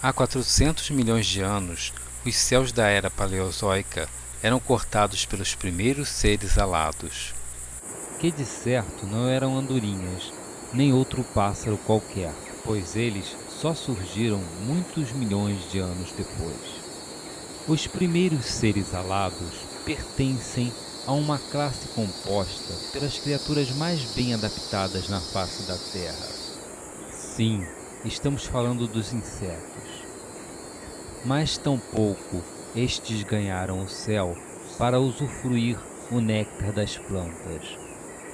Há 400 milhões de anos, os céus da era paleozoica eram cortados pelos primeiros seres alados. Que de certo não eram andorinhas, nem outro pássaro qualquer, pois eles só surgiram muitos milhões de anos depois. Os primeiros seres alados pertencem a uma classe composta pelas criaturas mais bem adaptadas na face da Terra. Sim, estamos falando dos insetos. Mas tampouco estes ganharam o céu para usufruir o néctar das plantas,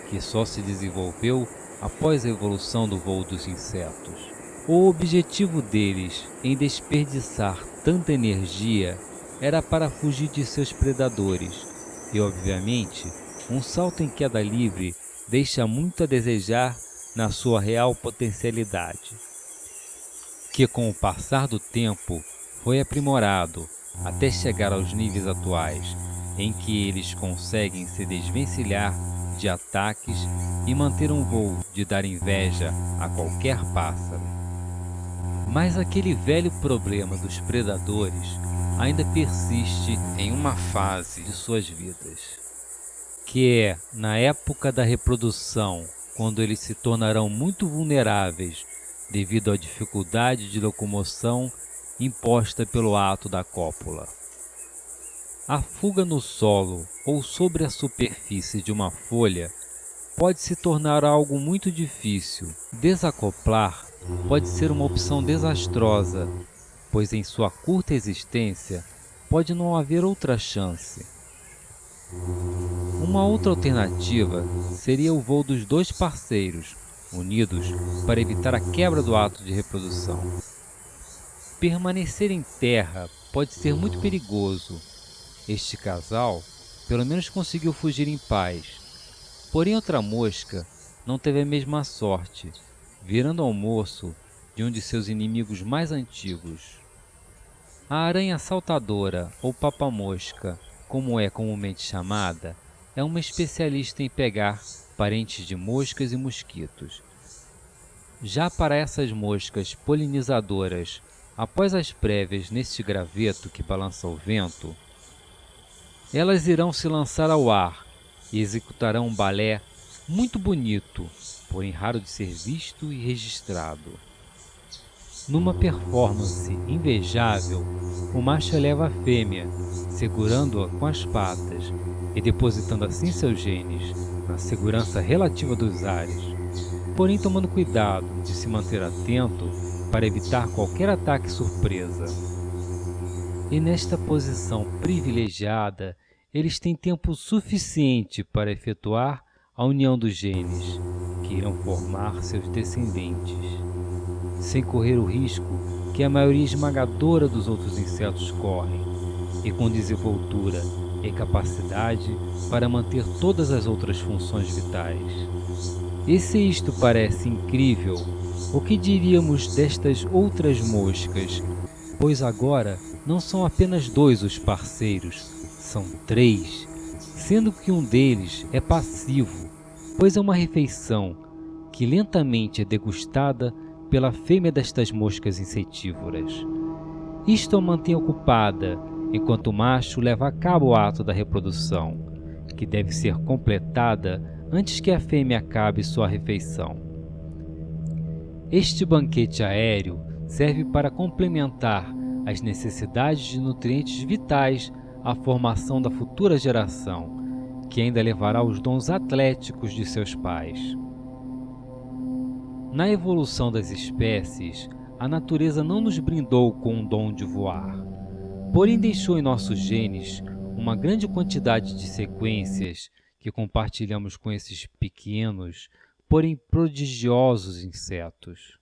que só se desenvolveu após a evolução do voo dos insetos. O objetivo deles em desperdiçar tanta energia era para fugir de seus predadores e, obviamente, um salto em queda livre deixa muito a desejar na sua real potencialidade, que com o passar do tempo foi aprimorado até chegar aos níveis atuais, em que eles conseguem se desvencilhar de ataques e manter um voo de dar inveja a qualquer pássaro. Mas aquele velho problema dos predadores ainda persiste em uma fase de suas vidas, que é na época da reprodução, quando eles se tornarão muito vulneráveis devido à dificuldade de locomoção imposta pelo ato da cópula. A fuga no solo ou sobre a superfície de uma folha pode se tornar algo muito difícil. Desacoplar pode ser uma opção desastrosa pois em sua curta existência pode não haver outra chance. Uma outra alternativa seria o voo dos dois parceiros, unidos para evitar a quebra do ato de reprodução. Permanecer em terra pode ser muito perigoso. Este casal pelo menos conseguiu fugir em paz. Porém outra mosca não teve a mesma sorte, virando almoço de um de seus inimigos mais antigos. A aranha saltadora, ou papamosca, como é comumente chamada, é uma especialista em pegar parentes de moscas e mosquitos. Já para essas moscas polinizadoras, após as prévias neste graveto que balança o vento, elas irão se lançar ao ar e executarão um balé muito bonito, porém raro de ser visto e registrado. Numa performance invejável, o macho eleva a fêmea, segurando-a com as patas e depositando assim seus genes na segurança relativa dos ares, porém tomando cuidado de se manter atento para evitar qualquer ataque surpresa. E nesta posição privilegiada, eles têm tempo suficiente para efetuar a união dos genes, que irão formar seus descendentes sem correr o risco que a maioria esmagadora dos outros insetos correm, e com desenvoltura e capacidade para manter todas as outras funções vitais. E se isto parece incrível, o que diríamos destas outras moscas? Pois agora não são apenas dois os parceiros, são três, sendo que um deles é passivo, pois é uma refeição que lentamente é degustada pela fêmea destas moscas insetívoras. Isto a mantém ocupada, enquanto o macho leva a cabo o ato da reprodução, que deve ser completada antes que a fêmea acabe sua refeição. Este banquete aéreo serve para complementar as necessidades de nutrientes vitais à formação da futura geração, que ainda levará os dons atléticos de seus pais. Na evolução das espécies, a natureza não nos brindou com o dom de voar, porém deixou em nossos genes uma grande quantidade de sequências que compartilhamos com esses pequenos, porém prodigiosos insetos.